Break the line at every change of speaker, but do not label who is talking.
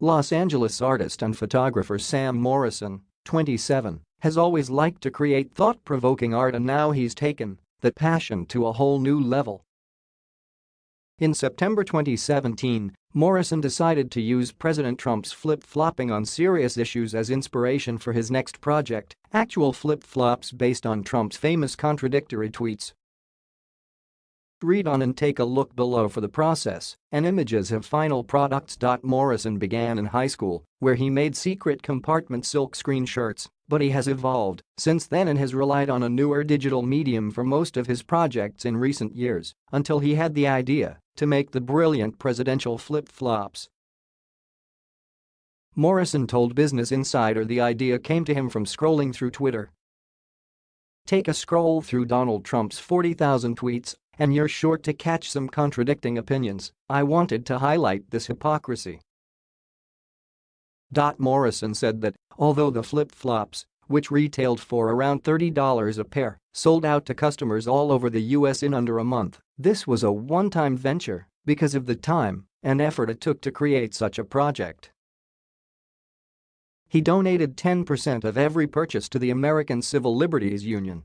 Los Angeles artist and photographer Sam Morrison, 27, has always liked to create thought-provoking art and now he's taken that passion to a whole new level. In September 2017, Morrison decided to use President Trump's flip-flopping on serious issues as inspiration for his next project, actual flip-flops based on Trump's famous contradictory tweets. Read on and take a look below for the process and images of final products. Morrison began in high school, where he made secret compartment silkscreen shirts, but he has evolved since then and has relied on a newer digital medium for most of his projects in recent years, until he had the idea to make the brilliant presidential flip-flops. Morrison told Business Insider the idea came to him from scrolling through Twitter. Take a scroll through Donald Trump's 40,000 tweets and you're sure to catch some contradicting opinions, I wanted to highlight this hypocrisy. Dot Morrison said that, although the flip-flops, which retailed for around $30 a pair, sold out to customers all over the US in under a month, this was a one-time venture because of the time and effort it took to create such a project. He donated 10% of every purchase to the American Civil Liberties Union